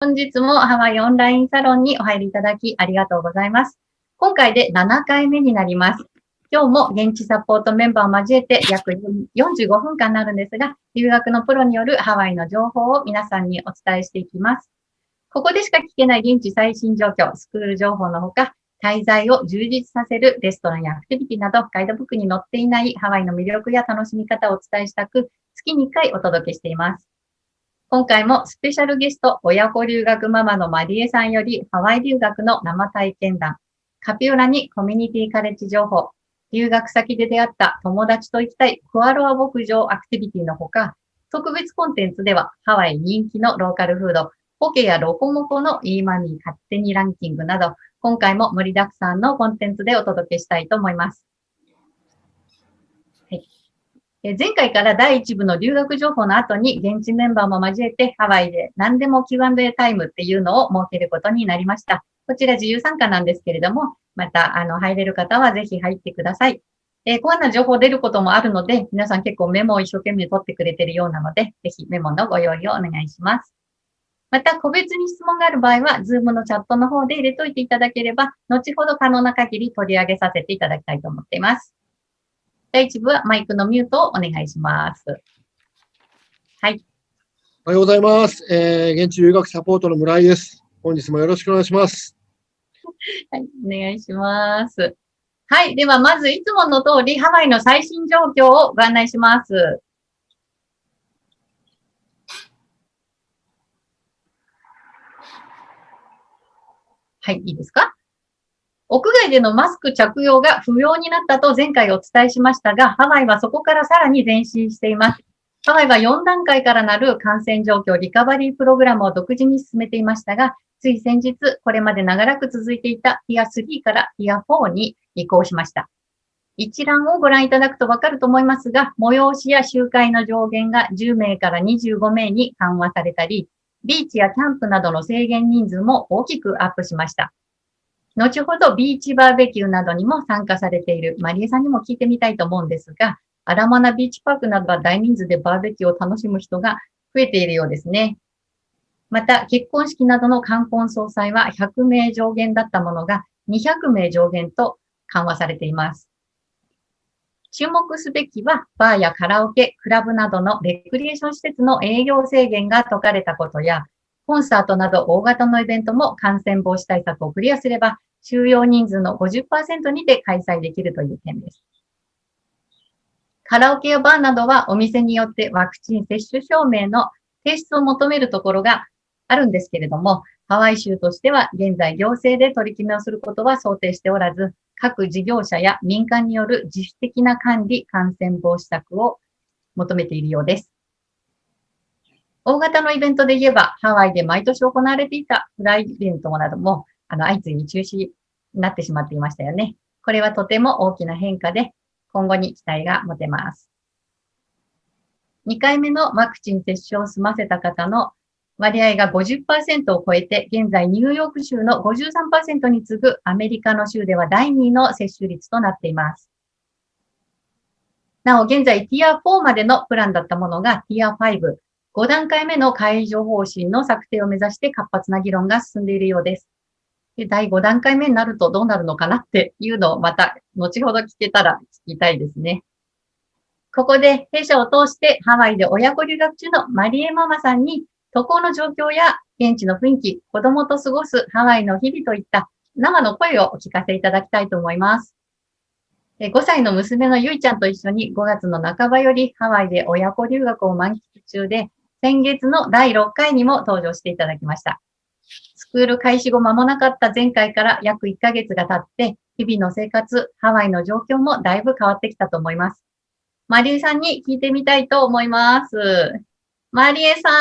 本日もハワイオンラインサロンにお入りいただきありがとうございます。今回で7回目になります。今日も現地サポートメンバーを交えて約45分間になるんですが、留学のプロによるハワイの情報を皆さんにお伝えしていきます。ここでしか聞けない現地最新状況、スクール情報のほか、滞在を充実させるレストランやアクティビティなど、ガイドブックに載っていないハワイの魅力や楽しみ方をお伝えしたく、月に1回お届けしています。今回もスペシャルゲスト、親子留学ママのマリエさんより、ハワイ留学の生体験談、カピオラにコミュニティカレッジ情報、留学先で出会った友達と行きたいクアロア牧場アクティビティのほか、特別コンテンツではハワイ人気のローカルフード、ポケやロコモコのイーマミー勝手にランキングなど、今回も盛りだくさんのコンテンツでお届けしたいと思います。前回から第1部の留学情報の後に現地メンバーも交えてハワイで何でも Q&A タイムっていうのを設けることになりました。こちら自由参加なんですけれども、またあの入れる方はぜひ入ってください。えー、こんな情報出ることもあるので、皆さん結構メモを一生懸命取ってくれてるようなので、ぜひメモのご用意をお願いします。また、個別に質問がある場合は、ズームのチャットの方で入れといていただければ、後ほど可能な限り取り上げさせていただきたいと思っています。第1部はマイクのミュートをお願いします。はい。おはようございます。えー、現地留学サポートの村井です。本日もよろしくお願いします。はい、お願いします。はい。では、まずいつもの通り、ハワイの最新状況をご案内します。はい、いいですか？屋外でのマスク着用が不要になったと前回お伝えしましたが、ハワイはそこからさらに前進しています。ハワイは4段階からなる感染状況リカバリープログラムを独自に進めていましたが、つい先日、これまで長らく続いていたティア3からティア4に移行しました。一覧をご覧いただくとわかると思いますが、催しや集会の上限が10名から25名に緩和されたり、ビーチやキャンプなどの制限人数も大きくアップしました。後ほどビーチバーベキューなどにも参加されているマリエさんにも聞いてみたいと思うんですが、アラマナビーチパークなどは大人数でバーベキューを楽しむ人が増えているようですね。また、結婚式などの冠婚葬祭は100名上限だったものが200名上限と緩和されています。注目すべきは、バーやカラオケ、クラブなどのレクリエーション施設の営業制限が解かれたことや、コンサートなど大型のイベントも感染防止対策をクリアすれば、収容人数の50%にて開催できるという点です。カラオケやバーなどはお店によってワクチン接種証明の提出を求めるところがあるんですけれども、ハワイ州としては現在行政で取り決めをすることは想定しておらず、各事業者や民間による自主的な管理、感染防止策を求めているようです。大型のイベントで言えば、ハワイで毎年行われていたフライイベントなども、あの、相次いに中止になってしまっていましたよね。これはとても大きな変化で、今後に期待が持てます。2回目のワクチン接種を済ませた方の割合が50%を超えて、現在ニューヨーク州の53%に次ぐアメリカの州では第2位の接種率となっています。なお、現在ティア4までのプランだったものがティア5、5段階目の解除方針の策定を目指して活発な議論が進んでいるようです。で第5段階目になるとどうなるのかなっていうのをまた後ほど聞けたら聞きたいですね。ここで弊社を通してハワイで親子留学中のマリエママさんに渡航の状況や現地の雰囲気、子供と過ごすハワイの日々といった生の声をお聞かせいただきたいと思います。5歳の娘のゆいちゃんと一緒に5月の半ばよりハワイで親子留学を満喫中で、先月の第6回にも登場していただきました。スクール開始後間もなかった前回から約1ヶ月が経って、日々の生活、ハワイの状況もだいぶ変わってきたと思います。マリエさんに聞いてみたいと思います。マリエさん。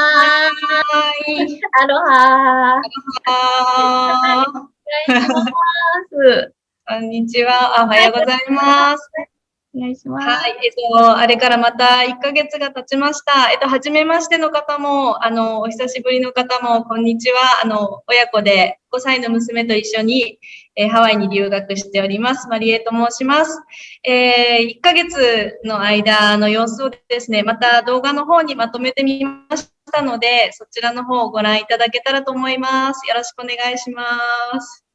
アロハ。アロハ。お願いします。こんにちは。おはようございます。お願いします。はい、えっと、あれからまた1ヶ月が経ちました。えっと、初めましての方も、あの、お久しぶりの方も、こんにちは。あの、親子で5歳の娘と一緒に、えーハワイに留学しております。マリエと申します。えー、1ヶ月の間の様子をですね、また動画の方にまとめてみましたので、そちらの方をご覧いただけたらと思います。よろしくお願いします。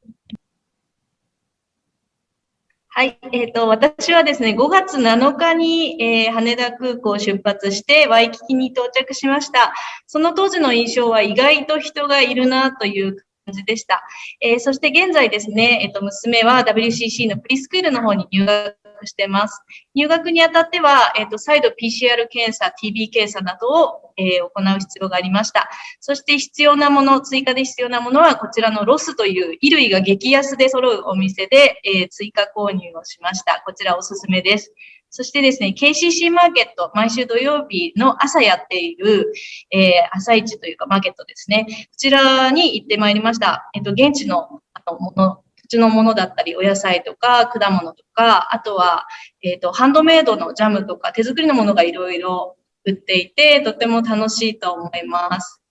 はい。えっ、と、私はですね、5月7日に、えー羽田空港を出発して、ワイキキに到着しました。その当時の印象は意外と人がいるなという感じでした。えーそして現在ですね、えっ、と、娘は WCC のプリスクールの方に入学してます。入学にあたっては、えっ、と、再度 PCR 検査、TB 検査などを、えー行う必要がありました。そして必要なもの、追加で必要なものは、こちらのロスという衣類が激安で揃うお店で、えー追加購入をしました。こちらおすすめです。そしてですね、KCC マーケット、毎週土曜日の朝やっている、えー朝市というかマーケットですね。こちらに行ってまいりました。えっと、現地のあのもの、土地のものだったり、お野菜とか、果物とか、あとは、えっと、ハンドメイドのジャムとか、手作りのものがいろいろ売っていて、とても楽しいと思います。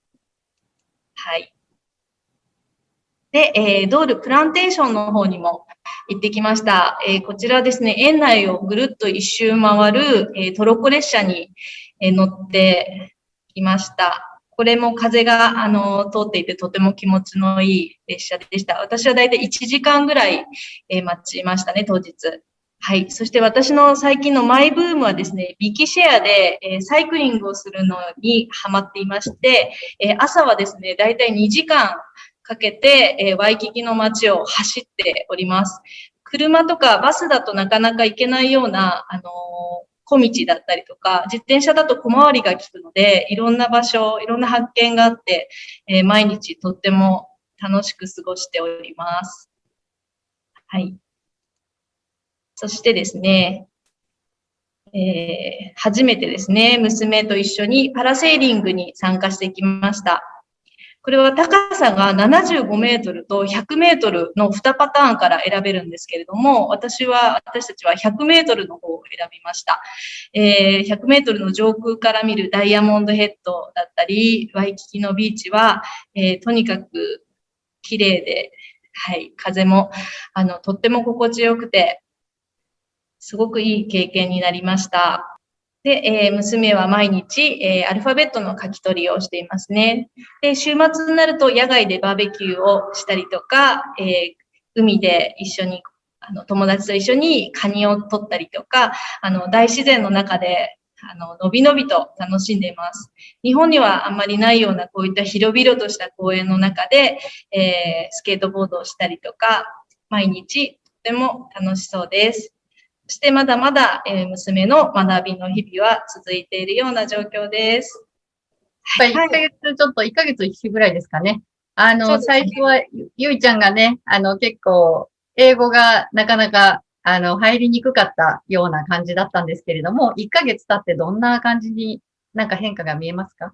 はい。で、えードールプランテーションの方にも行ってきました。えーこちらですね、園内をぐるっと一周回る、えートロッコ列車に、え乗ってきました。これも風が、あの、通っていてとても気持ちのいい列車でした。私はだいたい1時間ぐらい、え待ちましたね、当日。はい。そして私の最近のマイブームはですね、ビキシェアで、えサイクリングをするのにハマっていまして、え朝はですね、だいたい2時間かけて、えワイキキの街を走っております。車とかバスだとなかなか行けないような、あの小道だったりとか、自転車だと小回りが利くので、いろんな場所、いろんな発見があって、えー毎日とっても楽しく過ごしております。はい。そしてですね、えー初めてですね、娘と一緒にパラセーリングに参加してきました。これは高さが75メートルと100メートルの2パターンから選べるんですけれども、私は、私たちは100メートルの方を選びました。えー100メートルの上空から見るダイヤモンドヘッドだったり、ワイキキのビーチは、えーとにかく綺麗で、はい、風も、あの、とっても心地よくて、すごくいい経験になりました。で、えー娘は毎日、えーアルファベットの書き取りをしていますね。で、週末になると野外でバーベキューをしたりとか、えー海で一緒に、あの、友達と一緒にカニを取ったりとか、あの、大自然の中で、あの、のびのびと楽しんでいます。日本にはあんまりないようなこういった広々とした公園の中で、えスケートボードをしたりとか、毎日とても楽しそうです。そしてまだまだ、えー娘の学びの日々は続いているような状況です。やっぱり1ヶ月、ちょっと1ヶ月一週ぐらいですかね。あの、ね最初はゆゆいちゃんがね、あの、結構、英語がなかなか、あの、入りにくかったような感じだったんですけれども、1ヶ月経ってどんな感じになんか変化が見えますか？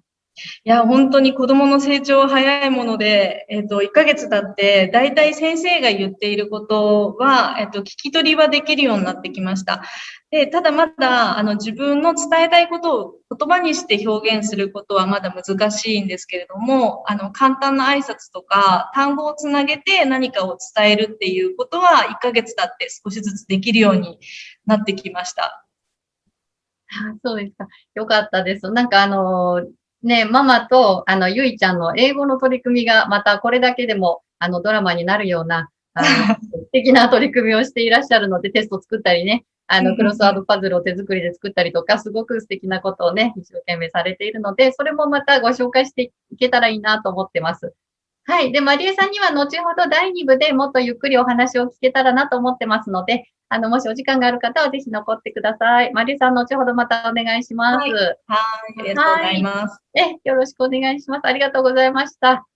いや、本当に子供の成長は早いもので、えっ、と、1ヶ月経って、だいたい先生が言っていることは、えっ、と、聞き取りはできるようになってきました。で、ただまだ、あの、自分の伝えたいことを言葉にして表現することはまだ難しいんですけれども、あの、簡単な挨拶とか、単語をつなげて何かを伝えるっていうことは、1ヶ月経って少しずつできるようになってきました。そうですか。よかったです。なんかあの、ね、ママと、あの、ゆいちゃんの英語の取り組みが、またこれだけでも、あの、ドラマになるような、あの、素敵な取り組みをしていらっしゃるので、テスト作ったりね、あの、クロスワードパズルを手作りで作ったりとか、すごく素敵なことをね、一生懸命されているので、それもまたご紹介していけたらいいなと思ってます。はい。で、マリエさんには後ほど第2部でもっとゆっくりお話を聞けたらなと思ってますので、あの、もしお時間がある方はぜひ残ってください。マリエさん、後ほどまたお願いします。はいはい、ありがとうございます。え、よろしくお願いします。ありがとうございました。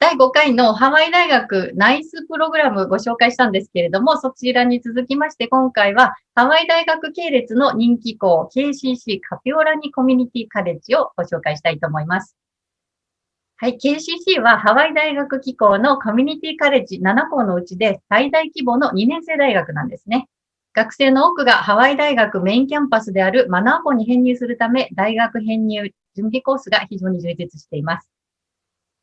第5回のハワイ大学ナイスプログラムご紹介したんですけれども、そちらに続きまして今回はハワイ大学系列の人気校 KCC カピオラニコミュニティカレッジをご紹介したいと思います。はい、KCC はハワイ大学機構のコミュニティカレッジ7校のうちで最大規模の2年生大学なんですね。学生の多くがハワイ大学メインキャンパスであるマナー校に編入するため、大学編入準備コースが非常に充実しています。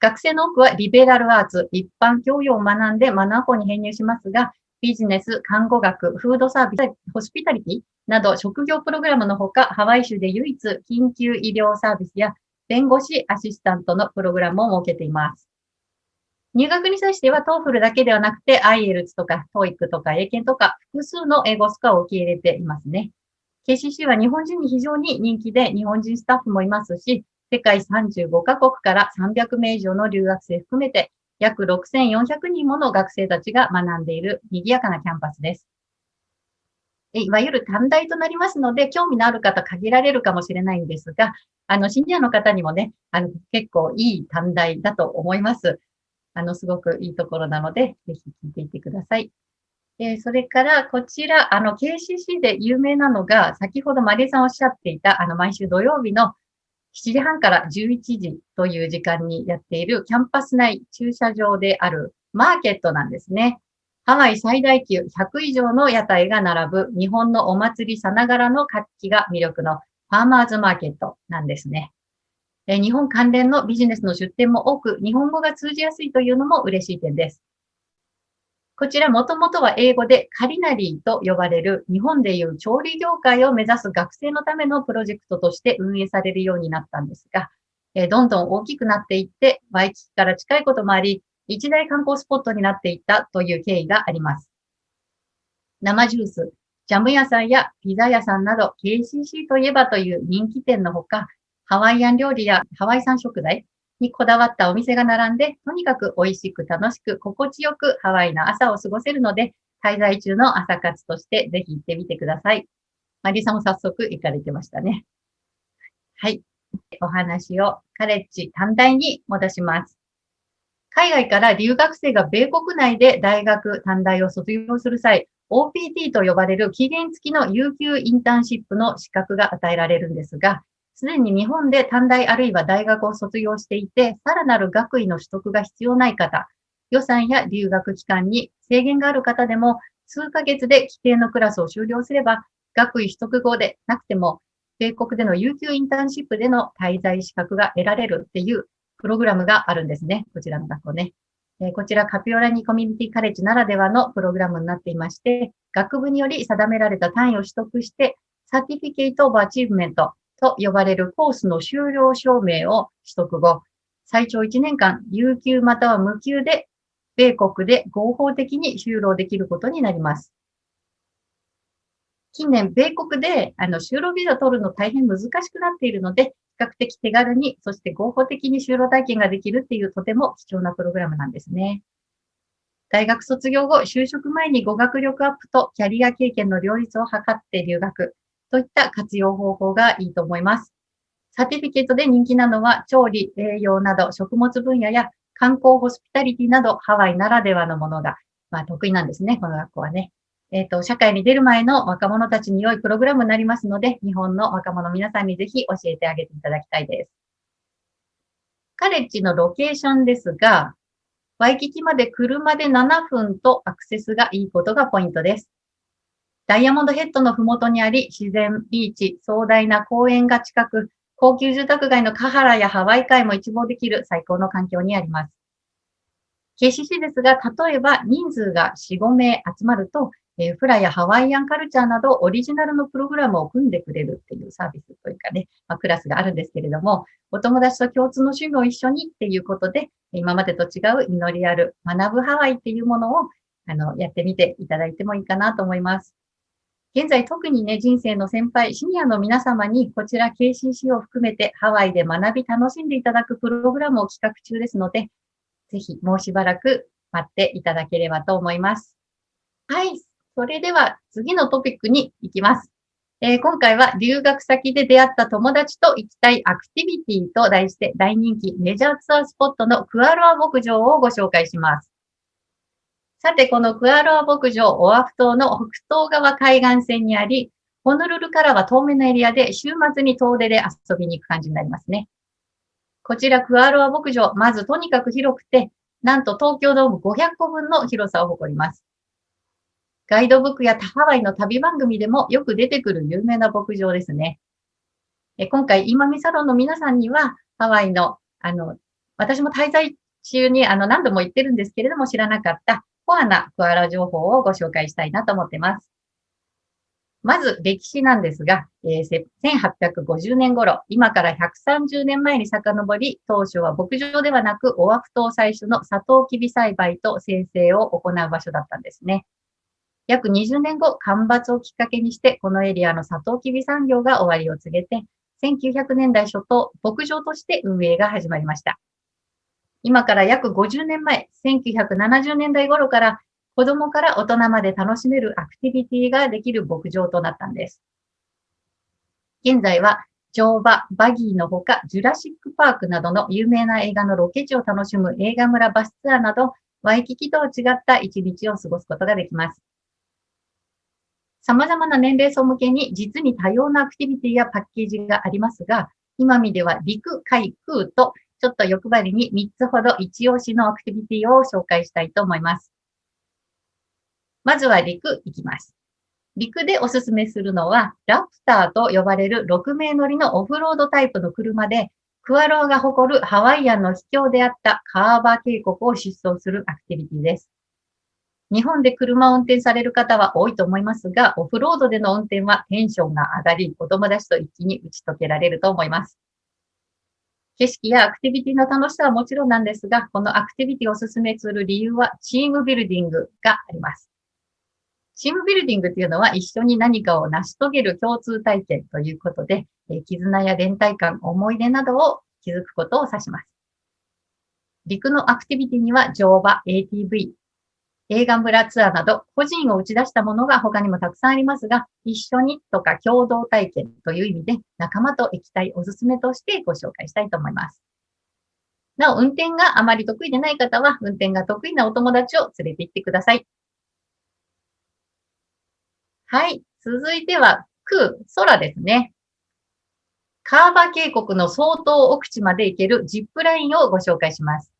学生の多くはリベラルアーツ、一般教養を学んでマナー校に編入しますが、ビジネス、看護学、フードサービス、ホスピタリティなど職業プログラムのほか、ハワイ州で唯一緊急医療サービスや弁護士アシスタントのプログラムを設けています。入学に際しては TOEFL だけではなくて IELTS とか TOEIC とか英検とか複数の英語スコアを受け入れていますね。KCC は日本人に非常に人気で日本人スタッフもいますし、世界35カ国から300名以上の留学生含めて約6400人もの学生たちが学んでいる賑やかなキャンパスです。いわゆる短大となりますので、興味のある方限られるかもしれないんですが、あの、シニアの方にもね、あの、結構いい短大だと思います。あの、すごくいいところなので、ぜひ聞いていてください。えー、それから、こちら、あの、KCC で有名なのが、先ほどマリエさんおっしゃっていた、あの、毎週土曜日の7時半から11時という時間にやっているキャンパス内駐車場であるマーケットなんですね。ハワイ最大級100以上の屋台が並ぶ日本のお祭りさながらの活気が魅力のファーマーズマーケットなんですね。え日本関連のビジネスの出店も多く、日本語が通じやすいというのも嬉しい点です。こちらもともとは英語でカリナリーと呼ばれる日本でいう調理業界を目指す学生のためのプロジェクトとして運営されるようになったんですが、えどんどん大きくなっていって、ワイキキから近いこともあり、一大観光スポットになっていったという経緯があります。生ジュース、ジャム屋さんやピザ屋さんなど KCC といえばという人気店のほか、ハワイアン料理やハワイ産食材にこだわったお店が並んで、とにかく美味しく楽しく心地よくハワイの朝を過ごせるので、滞在中の朝活としてぜひ行ってみてください。マリさんも早速行かれてましたね。はい。お話をカレッジ短大に戻します。海外から留学生が米国内で大学短大を卒業する際、OPT と呼ばれる期限付きの有給インターンシップの資格が与えられるんですが、すでに日本で短大あるいは大学を卒業していて、さらなる学位の取得が必要ない方、予算や留学期間に制限がある方でも、数ヶ月で規定のクラスを修了すれば、学位取得後でなくても、米国での有給インターンシップでの滞在資格が得られるっていうプログラムがあるんですね。こちらの学校ね。えこちらカピオラニコミュニティカレッジならではのプログラムになっていまして、学部により定められた単位を取得して、 Certificate of Achievement、と呼ばれるコースの終了証明を取得後、最長1年間、有給または無給で、米国で合法的に就労できることになります。近年、米国であの就労ビザ取るの大変難しくなっているので、較的手軽に、そして合法的に就労体験ができるっていうとても貴重なプログラムなんですね。大学卒業後、就職前に語学力アップとキャリア経験の両立を図って留学。といった活用方法がいいと思います。サティフィケートで人気なのは、調理、栄養など食物分野や観光ホスピタリティなどハワイならではのものが、まあ、得意なんですね、この学校はね。えっ、ー、と、社会に出る前の若者たちに良いプログラムになりますので、日本の若者皆さんにぜひ教えてあげていただきたいです。カレッジのロケーションですが、ワイキキまで車で7分とアクセスがいいことがポイントです。ダイヤモンドヘッドのふもとにあり、自然、ビーチ、壮大な公園が近く、高級住宅街のカハラやハワイ海も一望できる最高の環境にあります。KCC ですが、例えば人数が4、5名集まると、えー、フラやハワイアンカルチャーなどオリジナルのプログラムを組んでくれるっていうサービスというかね、まあ、クラスがあるんですけれども、お友達と共通の趣味を一緒にっていうことで、今までと違う祈りある学ぶハワイっていうものをあのやってみていただいてもいいかなと思います。現在特にね、人生の先輩、シニアの皆様にこちら KCC を含めてハワイで学び楽しんでいただくプログラムを企画中ですので、ぜひもうしばらく待っていただければと思います。はい。それでは次のトピックに行きます。えー、今回は留学先で出会った友達と行きたいアクティビティと題して大人気メジャーツアースポットのクアロア牧場をご紹介します。さて、このクアロア牧場、オアフ島の北東側海岸線にあり、ホノルルからは遠めのエリアで週末に遠出で遊びに行く感じになりますね。こちらクアロア牧場、まずとにかく広くて、なんと東京ドーム500個分の広さを誇ります。ガイドブックやハワイの旅番組でもよく出てくる有名な牧場ですね。え今回、今見サロンの皆さんには、ハワイの、あの、私も滞在中にあの何度も言ってるんですけれども、知らなかったコアなクアラ情報をご紹介したいなと思ってます。まず歴史なんですが、えー、1850年頃、今から130年前に遡り、当初は牧場ではなく、オアフ島採取のサトウキビ栽培と生成を行う場所だったんですね。約20年後、干ばつをきっかけにして、このエリアのサトウキビ産業が終わりを告げて、1900年代初頭、牧場として運営が始まりました。今から約50年前、1970年代頃から子供から大人まで楽しめるアクティビティができる牧場となったんです。現在は乗馬、バギーのほか、ジュラシックパークなどの有名な映画のロケ地を楽しむ映画村バスツアーなど、ワイキキとは違った一日を過ごすことができます。様々な年齢層向けに実に多様なアクティビティやパッケージがありますが、今見では陸、海、空とちょっと欲張りに3つほど一押しのアクティビティを紹介したいと思います。まずは陸行きます。陸でおすすめするのは、ラプターと呼ばれる6名乗りのオフロードタイプの車で、クアロアが誇るハワイアンの秘境であったカーバー渓谷を疾走するアクティビティです。日本で車を運転される方は多いと思いますが、オフロードでの運転はテンションが上がり、お友達と一気に打ち解けられると思います。景色やアクティビティの楽しさはもちろんなんですが、このアクティビティをお勧めする理由はチームビルディングがあります。チームビルディングっていうのは一緒に何かを成し遂げる共通体験ということで、え絆や連帯感、思い出などを築くことを指します。陸のアクティビティには乗馬、ATV、映画村ツアーなど個人を打ち出したものが他にもたくさんありますが、一緒にとか共同体験という意味で仲間と行きたいおすすめとしてご紹介したいと思います。なお、運転があまり得意でない方は、運転が得意なお友達を連れて行ってください。はい。続いては、空、空ですね。カーバ渓谷の相当奥地まで行けるジップラインをご紹介します。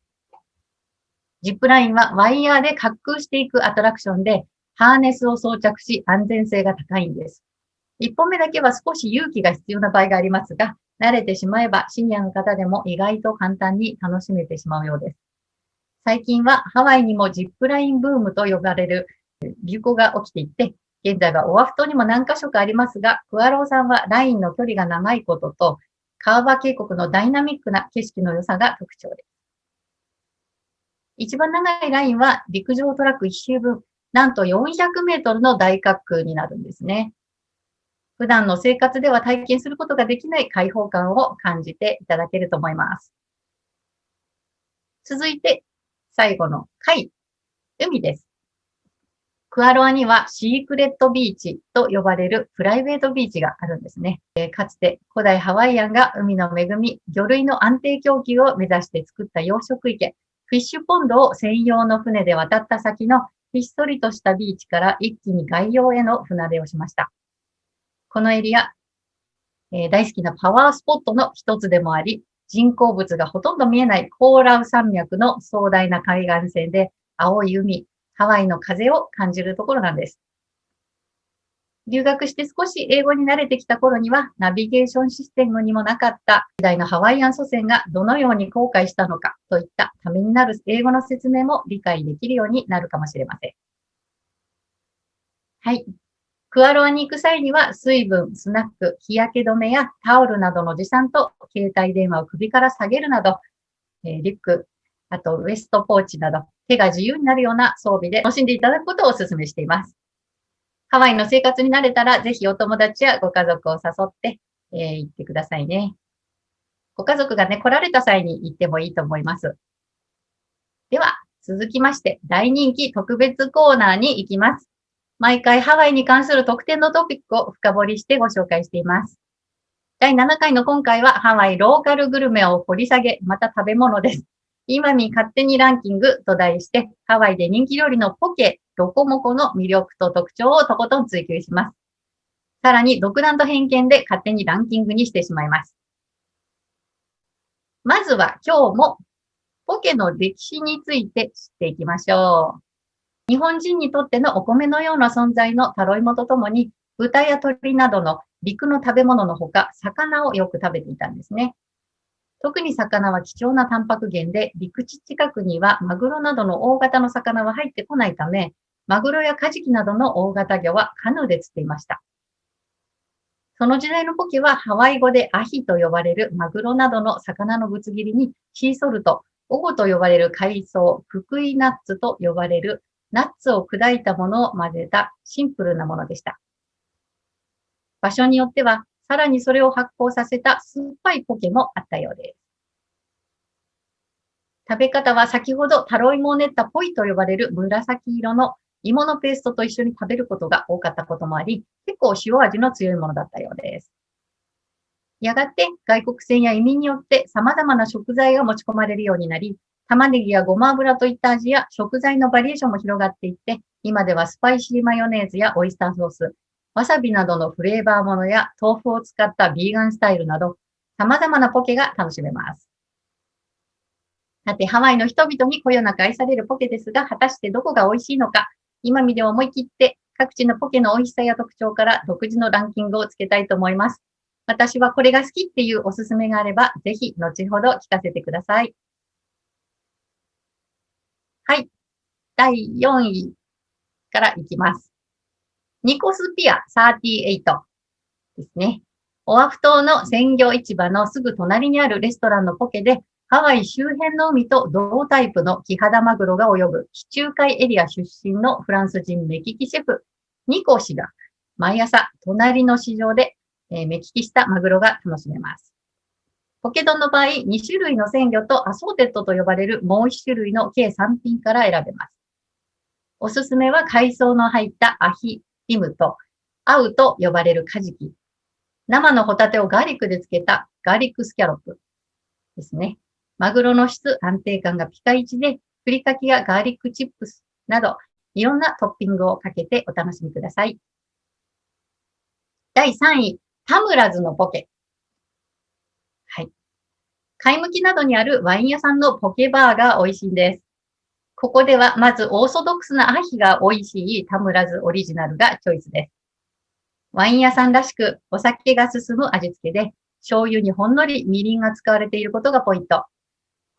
ジップラインはワイヤーで滑空していくアトラクションで、ハーネスを装着し安全性が高いんです。一本目だけは少し勇気が必要な場合がありますが、慣れてしまえばシニアの方でも意外と簡単に楽しめてしまうようです。最近はハワイにもジップラインブームと呼ばれる流行が起きていて、現在はオアフ島にも何箇所かありますが、クアローさんはラインの距離が長いことと、カーバー渓谷のダイナミックな景色の良さが特徴です。一番長いラインは陸上トラック一周分、なんと400メートルの大滑空になるんですね。普段の生活では体験することができない開放感を感じていただけると思います。続いて、最後の海、海です。クアロアにはシークレットビーチと呼ばれるプライベートビーチがあるんですね。えかつて古代ハワイアンが海の恵み、魚類の安定供給を目指して作った養殖池、フィッシュポンドを専用の船で渡った先のひっそりとしたビーチから一気に外洋への船出をしました。このエリア、えー、大好きなパワースポットの一つでもあり、人工物がほとんど見えないコーラウ山脈の壮大な海岸線で青い海、ハワイの風を感じるところなんです。留学して少し英語に慣れてきた頃には、ナビゲーションシステムにもなかった時代のハワイアン祖先がどのように後悔したのかといったためになる英語の説明も理解できるようになるかもしれません。はい。クアロアに行く際には水分、スナック、日焼け止めやタオルなどの持参と携帯電話を首から下げるなど、え、リュック、あとウエストポーチなど手が自由になるような装備で楽しんでいただくことをお勧めしています。ハワイの生活に慣れたら、ぜひお友達やご家族を誘って、えー、行ってくださいね。ご家族がね、来られた際に行ってもいいと思います。では、続きまして、大人気特別コーナーに行きます。毎回ハワイに関する特典のトピックを深掘りしてご紹介しています。第7回の今回はハワイローカルグルメを掘り下げ、また食べ物です。今に勝手にランキングと題して、ハワイで人気料理のポケ、ロコモコの魅力と特徴をとことん追求します。さらに、独断と偏見で勝手にランキングにしてしまいます。まずは今日もポケの歴史について知っていきましょう。日本人にとってのお米のような存在のタロイモとともに、豚や鳥などの陸の食べ物のほか、魚をよく食べていたんですね。特に魚は貴重なタンパク源で、陸地近くにはマグロなどの大型の魚は入ってこないため、マグロやカジキなどの大型魚はカヌーで釣っていました。その時代のポケはハワイ語でアヒと呼ばれるマグロなどの魚のぶつ切りにシーソルト、オゴと呼ばれる海藻、ククイナッツと呼ばれるナッツを砕いたものを混ぜたシンプルなものでした。場所によってはさらにそれを発酵させた酸っぱいポケもあったようです。食べ方は先ほどタロイモを練ったポイと呼ばれる紫色の芋のペーストと一緒に食べることが多かったこともあり、結構塩味の強いものだったようです。やがて外国船や移民によって様々な食材が持ち込まれるようになり、玉ねぎやごま油といった味や食材のバリエーションも広がっていって、今ではスパイシーマヨネーズやオイスターソース、わさびなどのフレーバーものや豆腐を使ったビーガンスタイルなど、様々なポケが楽しめます。さて、ハワイの人々にこよなく愛されるポケですが、果たしてどこが美味しいのか、今見で思い切って各地のポケの美味しさや特徴から独自のランキングをつけたいと思います。私はこれが好きっていうおすすめがあれば、ぜひ後ほど聞かせてください。はい。第4位からいきます。ニコスピア38ですね。オアフ島の鮮魚市場のすぐ隣にあるレストランのポケでハワイ周辺の海と同タイプのキハダマグロが泳ぐ地中海エリア出身のフランス人目利きシェフ、ニコ氏が毎朝隣の市場で、え目利きしたマグロが楽しめます。ポケ丼の場合、2種類の鮮魚と assorted と呼ばれるもう1種類の計3品から選べます。おすすめは海藻の入ったアヒ、ティムと、アウと呼ばれるカジキ。生のホタテをガーリックで漬けた garlic scallop ですね。マグロの質、安定感がピカイチで、ふりかけやガーリックチップスなど、いろんなトッピングをかけてお楽しみください。第3位、タムラズのポケ。はい。貝むきなどにあるワイン屋さんのポケバーが美味しいんです。ここではまずオーソドックスなアヒが美味しいタムラズオリジナルがチョイスです。ワイン屋さんらしくお酒が進む味付けで、醤油にほんのりみりんが使われていることがポイント。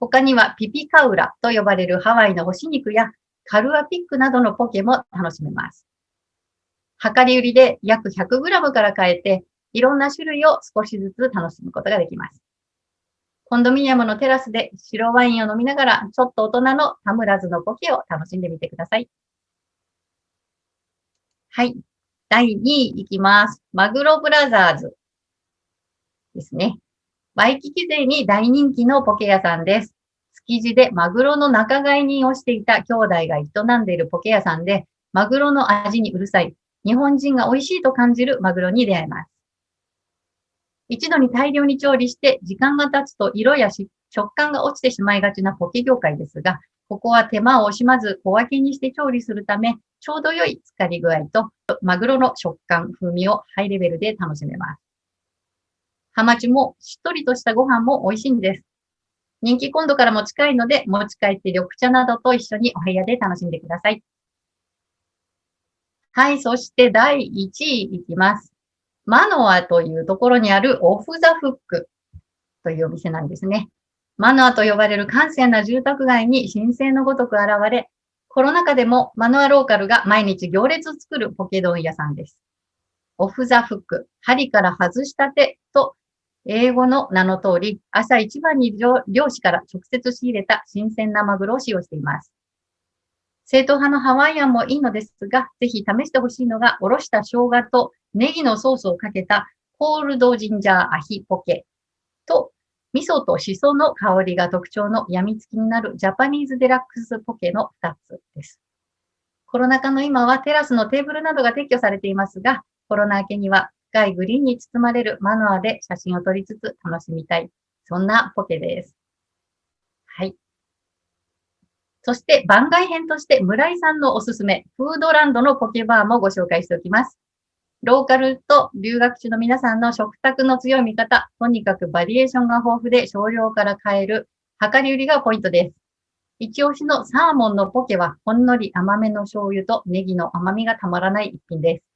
他にはピピカウラと呼ばれるハワイの干し肉やカルアピックなどのポケも楽しめます。量り売りで約 100g から買えて、いろんな種類を少しずつ楽しむことができます。コンドミニアムのテラスで白ワインを飲みながら、ちょっと大人のタムラズのポケを楽しんでみてください。はい。第2位いきます。マグロブラザーズですね。ワイキキ勢に大人気のポケ屋さんです。築地でマグロの仲買人をしていた兄弟が営んでいるポケ屋さんで、マグロの味にうるさい、日本人が美味しいと感じるマグロに出会えます。一度に大量に調理して時間が経つと色や食感が落ちてしまいがちなポケ業界ですが、ここは手間を惜しまず小分けにして調理するため、ちょうど良い浸かり具合と、マグロの食感、風味をハイレベルで楽しめます。ハマチもしっとりとしたご飯も美味しいんです。人気今度からも近いので、持ち帰って緑茶などと一緒にお部屋で楽しんでください。はい、そして第1位いきます。マノアというところにあるオフザフックというお店なんですね。マノアと呼ばれる閑静な住宅街に神聖のごとく現れ、コロナ禍でもマノアローカルが毎日行列作るポケ丼屋さんです。オフザフック、針から外したて英語の名の通り、朝一番に漁師から直接仕入れた新鮮なマグロを使用しています。正統派のハワイアンもいいのですが、ぜひ試してほしいのが、おろした生姜とネギのソースをかけたコールドジンジャーアヒポケと、味噌とシソの香りが特徴の病みつきになるジャパニーズデラックスポケの2つです。コロナ禍の今はテラスのテーブルなどが撤去されていますが、コロナ明けには深いグリーンに包まれるマノアで写真を撮りつつ楽しみたい。そんなポケです。はい。そして番外編として村井さんのおすすめ、フードランドのポケバーもご紹介しておきます。ローカルと留学中の皆さんの食卓の強い味方、とにかくバリエーションが豊富で少量から買える量り売りがポイントです。一押しのサーモンのポケはほんのり甘めの醤油とネギの甘みがたまらない一品です。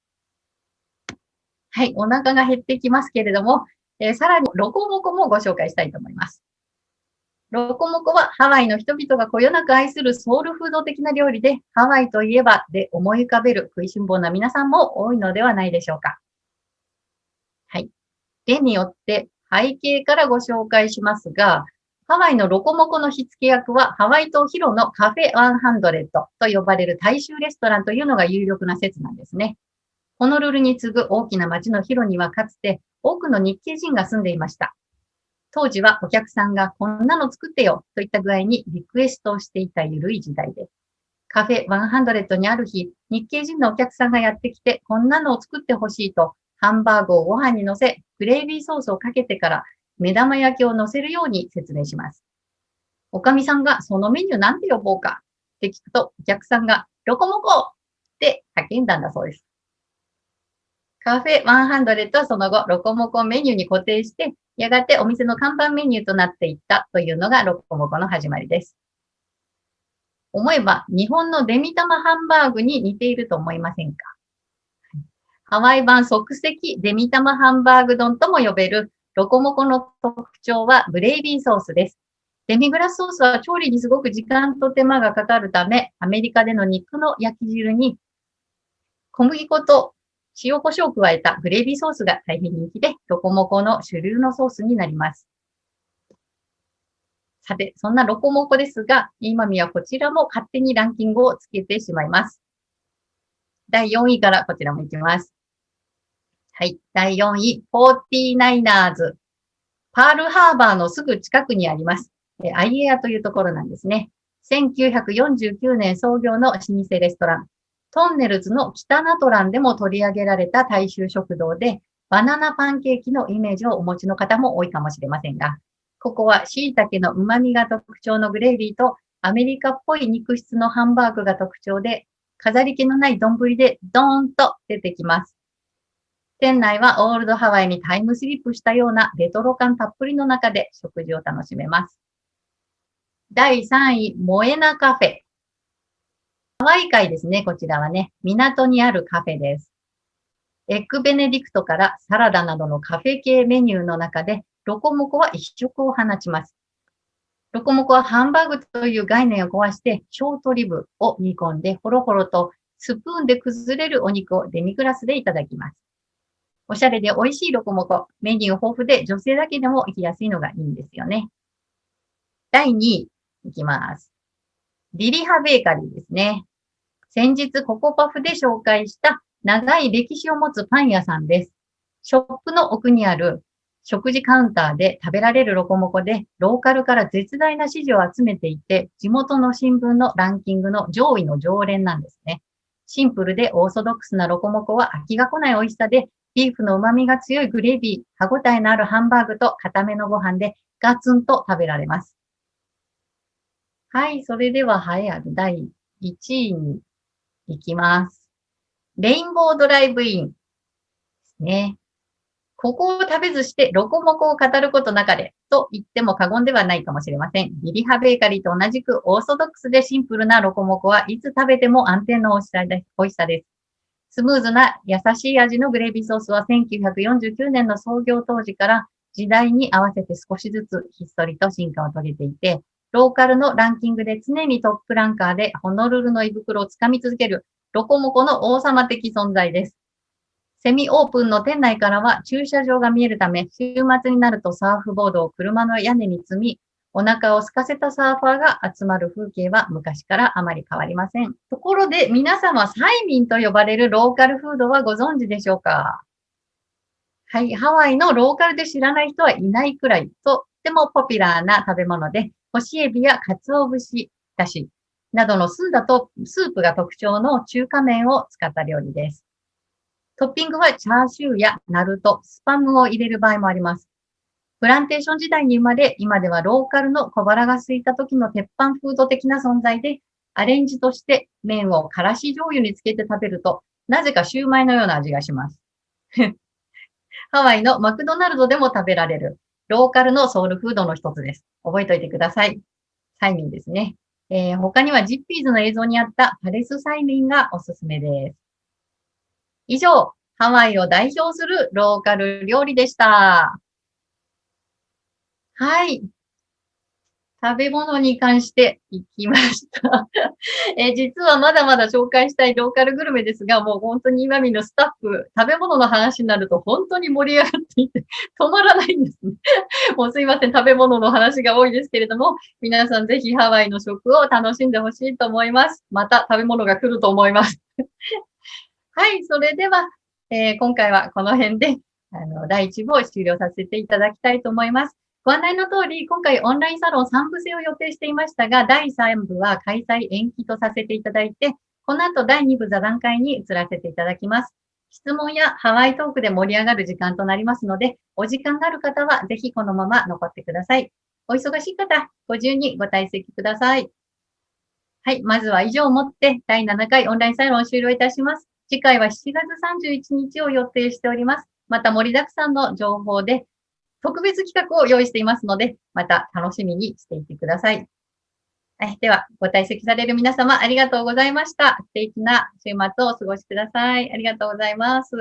はい、お腹が減ってきますけれども、えー、さらにロコモコもご紹介したいと思います。ロコモコはハワイの人々がこよなく愛するソウルフード的な料理で、ハワイといえばで思い浮かべる食いしん坊な皆さんも多いのではないでしょうか。はい。例によって背景からご紹介しますが、ハワイのロコモコの火付け役は、ハワイ島ヒロのカフェ100と呼ばれる大衆レストランというのが有力な説なんですね。ホノルルに次ぐ大きな町のヒロにはかつて多くの日系人が住んでいました。当時はお客さんがこんなの作ってよといった具合にリクエストをしていた緩い時代です。カフェ100にある日、日系人のお客さんがやってきてこんなのを作ってほしいとハンバーグをご飯に乗せ、グレービーソースをかけてから目玉焼きを乗せるように説明します。おかみさんがそのメニューなんて呼ぼうかって聞くと、お客さんがロコモコって叫んだんだそうです。カフェ100とその後、ロコモコメニューに固定して、やがてお店の看板メニューとなっていったというのがロコモコの始まりです。思えば、日本のデミ玉ハンバーグに似ていると思いませんか？ハワイ版即席デミ玉ハンバーグ丼とも呼べるロコモコの特徴はグレイビーソースです。デミグラスソースは調理にすごく時間と手間がかかるため、アメリカでの肉の焼き汁に小麦粉と塩胡椒を加えたグレービーソースが大変人気で、ロコモコの主流のソースになります。さて、そんなロコモコですが、今見はこちらも勝手にランキングをつけてしまいます。第4位からこちらもいきます。はい。第4位、49ers。パールハーバーのすぐ近くにあります。アイエアというところなんですね。1949年創業の老舗レストラン。トンネルズの北ナトランでも取り上げられた大衆食堂で、バナナパンケーキのイメージをお持ちの方も多いかもしれませんが、ここは椎茸の旨味が特徴のグレービーとアメリカっぽい肉質のハンバーグが特徴で、飾り気のない丼でドーンと出てきます。店内はオールドハワイにタイムスリップしたようなレトロ感たっぷりの中で食事を楽しめます。第3位、モエナカフェ。ハワイ海ですね、こちらはね。港にあるカフェです。エッグベネディクトからサラダなどのカフェ系メニューの中で、ロコモコは一色を放ちます。ロコモコはハンバーグという概念を壊して、ショートリブを煮込んで、ほろほろとスプーンで崩れるお肉をデミグラスでいただきます。おしゃれで美味しいロコモコ。メニュー豊富で女性だけでも行きやすいのがいいんですよね。第2位、いきます。リリハベーカリーですね。先日ココパフで紹介した長い歴史を持つパン屋さんです。ショップの奥にある食事カウンターで食べられるロコモコで、ローカルから絶大な支持を集めていて、地元の新聞のランキングの上位の常連なんですね。シンプルでオーソドックスなロコモコは飽きが来ない美味しさで、ビーフの旨味が強いグレービー、歯ごたえのあるハンバーグと固めのご飯でガツンと食べられます。はい、それでは栄えある第1位に行きます。レインボードライブインですね。ここを食べずしてロコモコを語ることなかれと言っても過言ではないかもしれません。ビリハベーカリーと同じくオーソドックスでシンプルなロコモコはいつ食べても安定の美味しさです。スムーズな優しい味のグレービーソースは1949年の創業当時から時代に合わせて少しずつひっそりと進化を遂げていて、ローカルのランキングで常にトップランカーでホノルルの胃袋をつかみ続けるロコモコの王様的存在です。セミオープンの店内からは駐車場が見えるため、週末になるとサーフボードを車の屋根に積み、お腹を空かせたサーファーが集まる風景は昔からあまり変わりません。ところで皆様、サイミンと呼ばれるローカルフードはご存知でしょうか？はい、ハワイのローカルで知らない人はいないくらい、とってもポピュラーな食べ物で、干しエビや鰹節だしなどの澄んだとスープが特徴の中華麺を使った料理です。トッピングはチャーシューやナルト、スパムを入れる場合もあります。プランテーション時代に生まれ、今ではローカルの小腹が空いた時の鉄板フード的な存在で、アレンジとして麺をからし醤油につけて食べると、なぜかシューマイのような味がします。ハワイのマクドナルドでも食べられる、ローカルのソウルフードの一つです。覚えておいてください。サイミンですね。えー他にはジッピーズの映像にあったパレスサイミンがおすすめです。以上、ハワイを代表するローカル料理でした。はい。食べ物に関して行きました。え実はまだまだ紹介したいローカルグルメですが、もう本当に今見のスタッフ、食べ物の話になると本当に盛り上がっていて 止まらないんですね。もうすいません、食べ物の話が多いですけれども、皆さんぜひハワイの食を楽しんでほしいと思います。また食べ物が来ると思います。はい、それでは、えー今回はこの辺で、あの、第1部を終了させていただきたいと思います。ご案内の通り、今回オンラインサロン3部制を予定していましたが、第3部は開催延期とさせていただいて、この後第2部座談会に移らせていただきます。質問やハワイトークで盛り上がる時間となりますので、お時間がある方はぜひこのまま残ってください。お忙しい方、ご自由にご退席ください。はい、まずは以上をもって第7回オンラインサロンを終了いたします。次回は7月31日を予定しております。また盛りだくさんの情報で特別企画を用意していますので、また楽しみにしていてください。はい、では、ご退席される皆様ありがとうございました。素敵な週末をお過ごしください。ありがとうございます。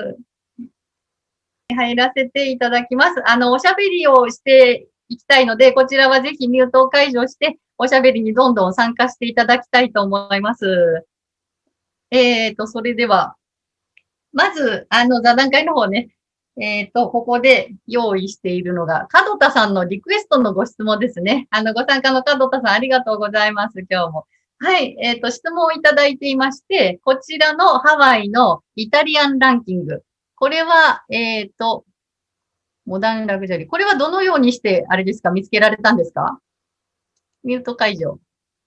入らせていただきます。あの、おしゃべりをしていきたいので、こちらはぜひミュートを解除して、おしゃべりにどんどん参加していただきたいと思います。えーと、それでは、まず、あの、座談会の方ね、えっ、と、ここで用意しているのが、門田さんのリクエストのご質問ですね。あの、ご参加の門田さんありがとうございます、今日も。はい、えっ、と、質問をいただいていまして、こちらのハワイのイタリアンランキング。これは、えっ、と、モダンラグジュアリー。これはどのようにして、あれですか、見つけられたんですか？ミュート解除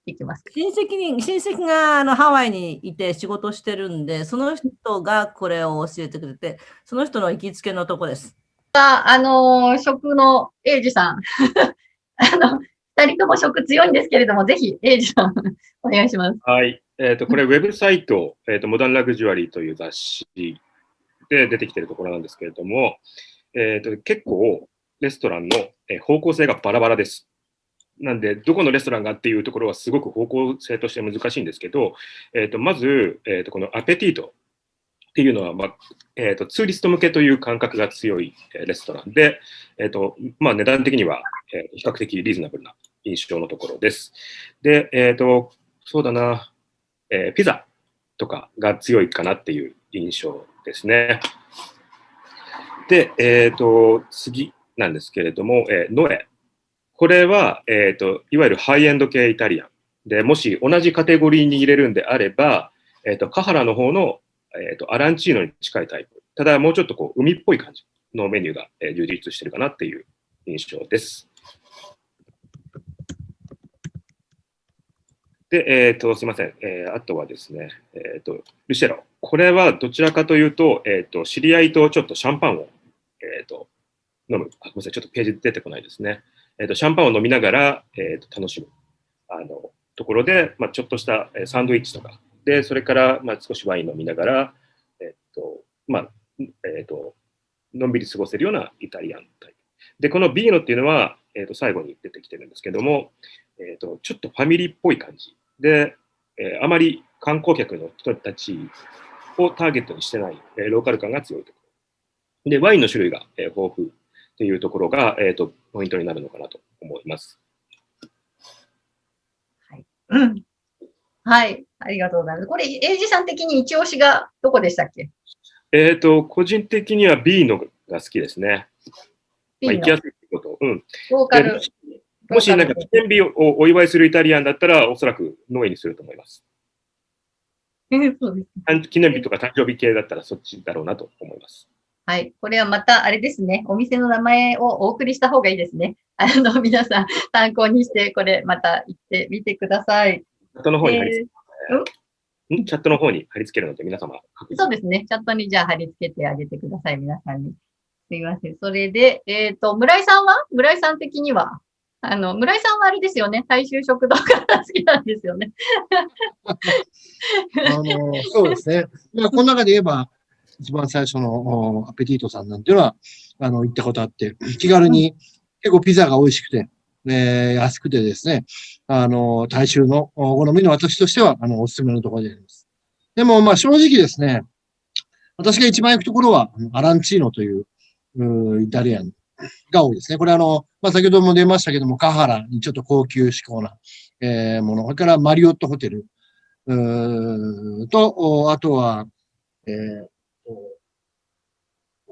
できますか？親戚に、親戚があのハワイにいて仕事してるんで、その人がこれを教えてくれて、その人の行きつけのとこです。あのー食のエイジさん。あの、二人とも食強いんですけれども、ぜひ、エイジさん、お願いします。はい。えっ、と、これ、ウェブサイト、えっ、と、モダンラグジュアリーという雑誌で出てきているところなんですけれども、えっ、と、結構、レストランのえー方向性がバラバラです。なんで、どこのレストランがっていうところはすごく方向性として難しいんですけど、えっ、と、まず、えっ、と、このアペティートっていうのは、まあ、えっ、と、ツーリスト向けという感覚が強いレストランで、えっ、と、まあ、値段的には、えー比較的リーズナブルな印象のところです。で、えっ、と、そうだな、えーピザとかが強いかなっていう印象ですね。で、えっ、と、次なんですけれども、えーノエ。これは、えっ、と、いわゆるハイエンド系イタリアン。で、もし同じカテゴリーに入れるんであれば、えっ、と、カハラの方の、えっ、と、アランチーノに近いタイプ。ただ、もうちょっとこう、海っぽい感じのメニューが、えー充実してるかなっていう印象です。で、えっ、と、すみません。えあとはですね、えっ、と、ルシェロ。これはどちらかというと、えっ、と、知り合いとちょっとシャンパンを、えっ、と、飲む。あ、ごめんなさい。ちょっとページ出てこないですね。えっ、と、シャンパンを飲みながら、えっ、と、楽しむ。あの、ところで、まあ、ちょっとしたサンドイッチとか、で、それから、まあ、少しワイン飲みながら、えっ、と、まあ、えっ、と、のんびり過ごせるようなイタリアンタイプ。で、このビーノっていうのは、えっ、と、最後に出てきてるんですけども、えっ、と、ちょっとファミリーっぽい感じで、えーあまり観光客の人たちをターゲットにしてない、えーローカル感が強いところ。で、ワインの種類が、えー豊富っていうところが、えっ、と、ポイントになるのかなと思います。うん。はい。ありがとうございます。これ、エイジさん的に一押しがどこでしたっけ？えっ、と、個人的には B のが好きですね。まあ、行きやすいってこと。うん。ローカルでも。しなんか記念日をお祝いするイタリアンだったら、おそらくノエにすると思います。うんそうです誕記念日とか誕生日系だったらそっちだろうなと思います。はい。これはまた、あれですね。お店の名前をお送りした方がいいですね。あの、皆さん参考にして、これまた行ってみてください。チャットの方に貼り付えーチャットの方に貼り付けるので、皆様？そうですね。チャットにじゃあ貼り付けてあげてください。皆さんに。すみません。それで、えっ、と、村井さんは？村井さん的には？あの、村井さんはあれですよね。大衆食堂が好きなんですよね。あの、そうですね。まあ、この中で言えば、一番最初のアペティートさんなんていうのは、あの、行ったことあって、気軽に結構ピザが美味しくて、えー安くてですね、あの、大衆のお好みの私としては、あの、おすすめのところであります。でも、まあ、正直ですね、私が一番行くところは、アランチーノという、うイタリアンが多いですね。これあの、まあ、先ほども出ましたけども、カハラにちょっと高級志向な、えーもの。それからマリオットホテル、うーと、あとは、えー、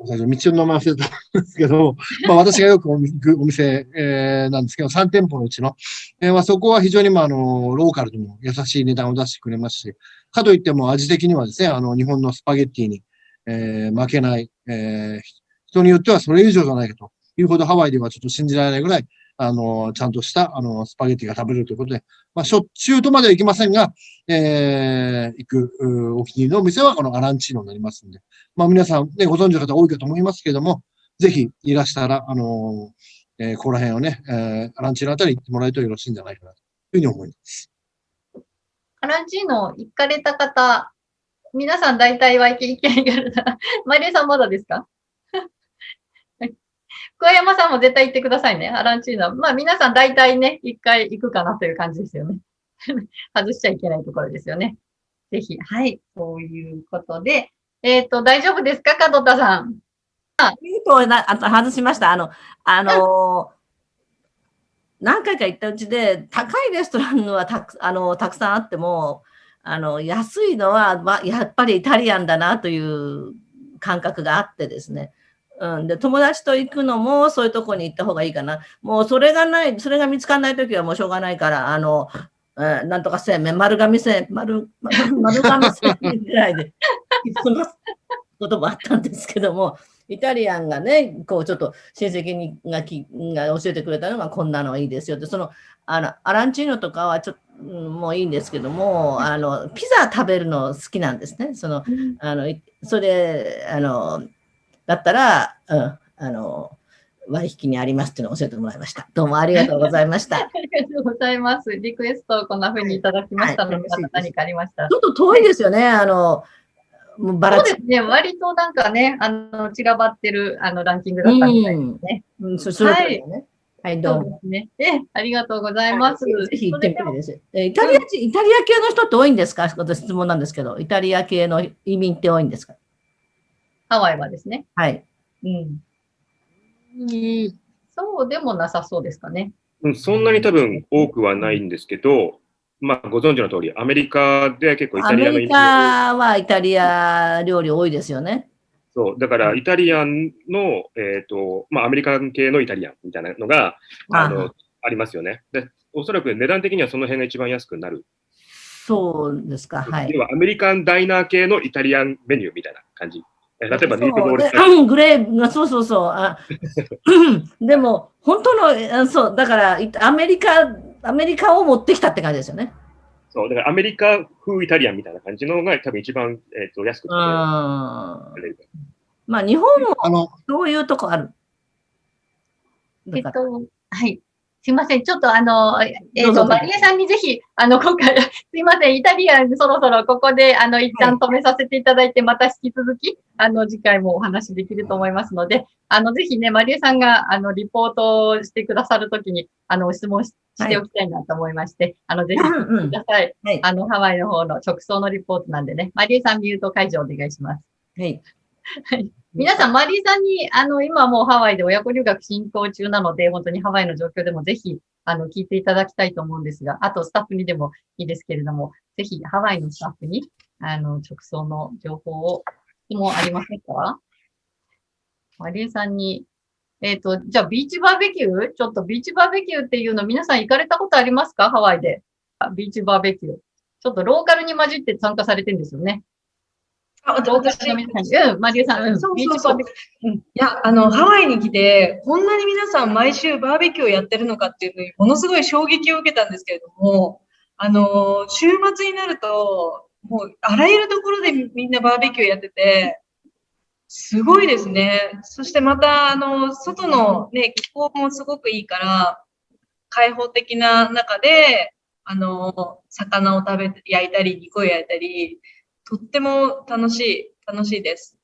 最初道の名前忘れたんですけど、まあ私がよくお店、えーなんですけど、3店舗のうちの、えーまあそこは非常にまああの、ローカルでも優しい値段を出してくれますし、かといっても味的にはですね、あの、日本のスパゲッティに、えー負けない、えー人によってはそれ以上じゃないかというほどハワイではちょっと信じられないぐらい、あの、ちゃんとした、あの、スパゲッティが食べるということで、まあ、しょっちゅうとまでは行きませんが、えー行く、お気に入りのお店はこのアランチーノになりますんで、まあ、皆さんね、ご存知の方多いかと思いますけれども、ぜひいらしたら、あのえーここら辺をね、えーアランチーノあたり行ってもらえるとよろしいんじゃないかな、というふうに思います。アランチーノ行かれた方、皆さん大体は行け行け行かれた。マリエさんまだですか？桑山さんも絶対行ってくださいね。アランチーノ。まあ皆さん大体ね、一回行くかなという感じですよね。外しちゃいけないところですよね。ぜひ、はい。そういうことで、えっ、と、大丈夫ですか？門田さん。ミュートをな外しました。あの、あのー 何回か行ったうちで、高いレストランはたくあのたくさんあっても、あの安いのは、まあ、やっぱりイタリアンだなという感覚があってですね。うん、で友達と行くのもそういうとこに行った方がいいかな。もうそれがない、それが見つからないときはもうしょうがないから、あの、えーなんとか製麺、丸亀製麺、丸、丸丸亀製麺ぐらいで済ますこともあったんですけども、イタリアンがね、こうちょっと親戚にがきが教えてくれたのがこんなのがいいですよって、そのあのアランチーノとかはちょっとうんもういいんですけども、あのピザ食べるの好きなんですね。そのあのいそれあのだったら、うん、あの割引にありますっていうのを教えてもらいました。どうもありがとうございました。ありがとうございます。リクエストをこんな風にいただきましたので、はいまた何かありましたらちょっと遠いですよね。あのもうばらつそうですね。割となんかね、あの、散らばってる、あの、ランキングだったみたいですね。うん、そそれぞれね。はい、どそううも。ですね。え、ありがとうございます。ぜひ行ってみたです。えイタリア人、イタリア系の人って多いんですか？私質問なんですけど、イタリア系の移民って多いんですか？ハワイはですね。はい。うん。そうでもなさそうですかね。うんそんなに多分多くはないんですけど、まあ、ご存知の通り、アメリカで結構イアタリアの移民メリカはイタリア料理多いですよね。そう、だからイタリアンの、えっ、と、まあ、アメリカン系のイタリアンみたいなのが、ああの、ありますよね。で、おそらく値段的にはその辺が一番安くなる。そうですか。はい。要はアメリカンダイナー系のイタリアンメニューみたいな感じ。え例えばミートボールそうでうんグレーあそうそうそう。あでも、本当の、あそう、だから、いアメリカ、アメリカを持ってきたって感じですよね。そう、だからアメリカ風イタリアンみたいな感じのが多分一番、えー、と安くうん。食べま。あ、日本もあの、そういうとこある。だからえっと、はい。すいません。ちょっとあの、えっ、と、どうぞどうぞマリエさんにぜひ、あの、今回、すいません。イタリアンそろそろここで、あの、一旦止めさせていただいて、また引き続き、あの、次回もお話できると思いますので、あの、ぜひね、マリエさんが、あの、リポートをしてくださるときに、あの、質問ししておきたいなと思いまして、あの、ぜひ、うんうんください。はいあの、ハワイの方の直送のリポートなんでね、マリエさんミュート解除お願いします。はい。皆さん、マリーさんに、あの、今もうハワイで親子留学進行中なので、本当にハワイの状況でもぜひ、あの、聞いていただきたいと思うんですが、あとスタッフにでもいいですけれども、ぜひハワイのスタッフに、あの、直送の情報を、質問ありませんか？マリーさんに、えっ、と、じゃあビーチバーベキューちょっとビーチバーベキューっていうの皆さん行かれたことありますか？ハワイで。ビーチバーベキュー。ちょっとローカルに混じって参加されてるんですよね。さんに。うん、マリーさん、うん、そうそうそうビーチバーベキュー。いや、あの、ハワイに来て、こんなに皆さん毎週バーベキューをやってるのかっていうのに、ものすごい衝撃を受けたんですけれども、あの、週末になると、もう、あらゆるところでみみんなバーベキューやってて、すごいですね。そしてまた、あの、外のね、気候もすごくいいから、開放的な中で、あの、魚を食べて、焼いたり、肉を焼いたり、とっても楽しい、楽しいです。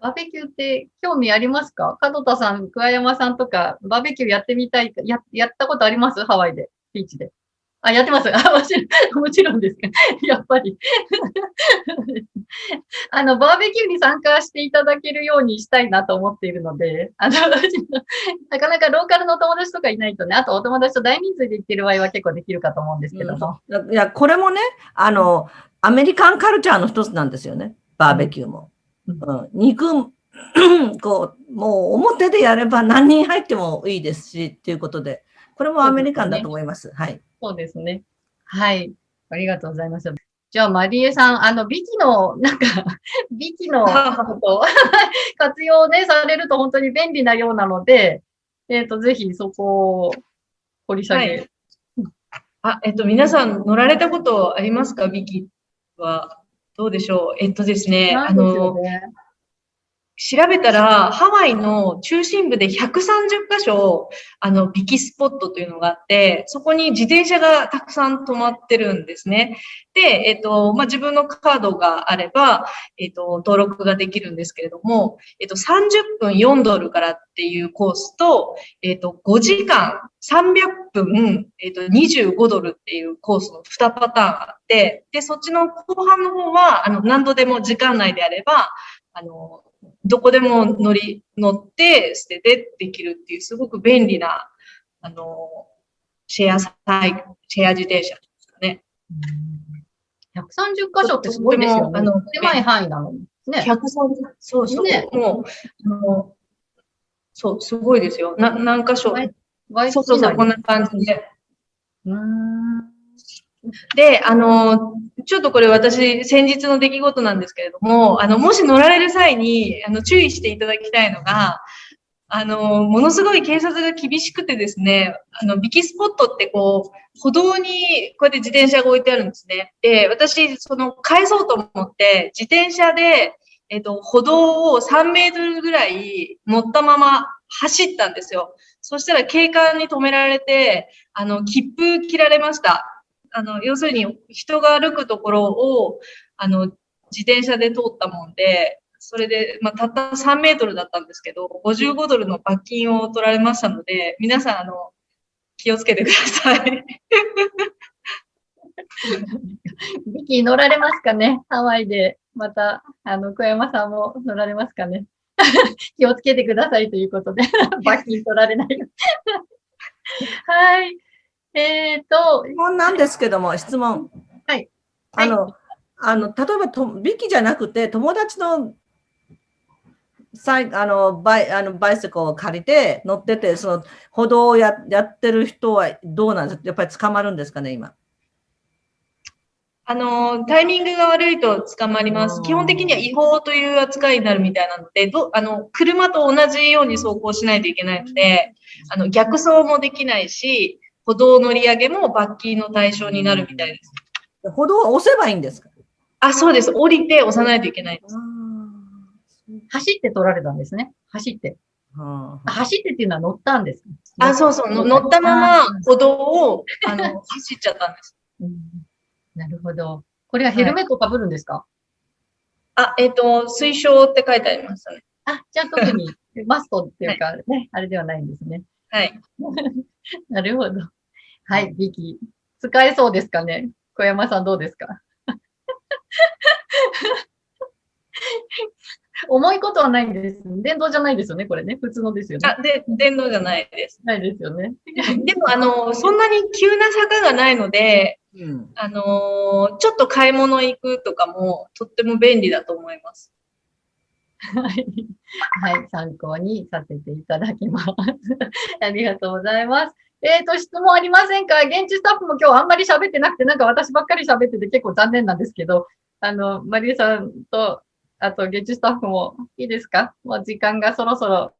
バーベキューって興味ありますか？門田さん、桑山さんとか、バーベキューやってみたいか、や、やったことあります？ハワイで、ビーチで。あ、やってます。あ、もちろん、もちろんですか。やっぱり。あの、バーベキューに参加していただけるようにしたいなと思っているので、あの、なかなかローカルの友達とかいないとね、あとお友達と大人数で行ってる場合は結構できるかと思うんですけども。いや、これもね、あの、アメリカンカルチャーの一つなんですよね。バーベキューも。うん、肉、こう、もう表でやれば何人入ってもいいですし、っていうことで、これもアメリカンだと思います。はい。そうですね。はい。ありがとうございます。じゃあ、マリエさん、あの、ビキの、なんか、ビキの 活用ね、されると本当に便利なようなので、えっ、と、ぜひそこを掘り下げ。はいあ、えっと、皆さん乗られたことありますか？ビキは。どうでしょう？えっとですね、あの、ね。調べたら、ハワイの中心部で130箇所、あの、ビキスポットというのがあって、そこに自転車がたくさん止まってるんですね。で、えっと、まあ、自分のカードがあれば、えっと、登録ができるんですけれども、えっと、30分4ドルからっていうコースと、えっと、5時間300分、えっと、25ドルっていうコースの2パターンあって、で、そっちの後半の方は、あの、何度でも時間内であれば、あの、どこでも乗り、乗って、捨ててできるっていう、すごく便利な、あの、シェアサイ、シェア自転車ですかね。130箇所ってすごいですよね。あの狭い範囲なのに。ね。130、そうそう、ねもう、あの、そう、すごいですよ。な、何箇所。そうそうそう、こんな感じで。うーん。で、あの、ちょっとこれ私、先日の出来事なんですけれども、あの、もし乗られる際に、あの、注意していただきたいのが、あの、ものすごい警察が厳しくてですね、あの、ビキスポットってこう、歩道にこうやって自転車が置いてあるんですね。で、私、その、返そうと思って、自転車で、えっと、歩道を3メートルぐらい乗ったまま走ったんですよ。そしたら警官に止められて、あの、切符切られました。あの、要するに人が歩くところを、あの、自転車で通ったもんで、それで、まあ、たった3メートルだったんですけど、55ドルの罰金を取られましたので、皆さん、あの、気をつけてください。ビキ乗られますかねハワイで。また、あの、小山さんも乗られますかね 気をつけてくださいということで、罰金取られない。はい。えっ、と、質問なんですけども、質問。はい。あの、あの、例えばと、ビキじゃなくて、友達の、サイあのバイあのバイセコを借りて乗ってて、その歩道をややってる人はどうなんですか？やっぱり捕まるんですかね、今。あの、タイミングが悪いと捕まります。うん基本的には違法という扱いになるみたいなので、どあの、車と同じように走行しないといけないので、あの、逆走もできないし、歩道乗り上げも罰金の対象になるみたいです。歩道を押せばいいんですか？あ、そうです。降りて押さないといけないです。走って取られたんですね。走って。はあ走ってっていうのは乗ったんですかあ、そうそう。の乗ったまま歩道を、あの、走っちゃったんです。うんなるほど。これはヘルメットかぶるんですか、あ、えっ、と、推奨って書いてありましたね。あ、じゃあ特に マストっていうかね、あれではないんですね。はい。なるほど。はい、ビキ。使えそうですかね？小山さんどうですか？重いことはないんです。電動じゃないですよね、これね。普通のですよね。あ、で、電動じゃないです。ないですよね。でも、あの、そんなに急な坂がないので、うん、あのーちょっと買い物行くとかもとっても便利だと思います。はい。はい、参考にさせていただきます。ありがとうございます。えっ、と、質問ありませんか？現地スタッフも今日あんまり喋ってなくて、なんか私ばっかり喋ってて結構残念なんですけど、あの、マリエさんと、あと現地スタッフもいいですか？もう時間がそろそろ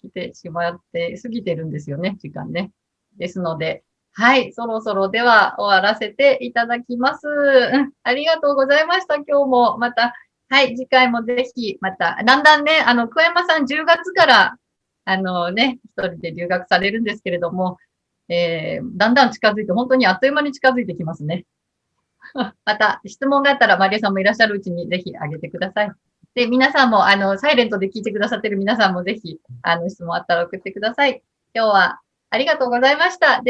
来てしまって、過ぎてるんですよね、時間ね。ですので、はい、そろそろでは終わらせていただきます。ありがとうございました。今日もまたはい、次回もぜひ、また、だんだんね、あの、桑山さん10月から、あのね、一人で留学されるんですけれども、えー、だんだん近づいて、本当にあっという間に近づいてきますね。また、質問があったら、マリアさんもいらっしゃるうちにぜひあげてください。で、皆さんも、あの、サイレントで聞いてくださってる皆さんもぜひ、あの、質問あったら送ってください。今日はありがとうございました。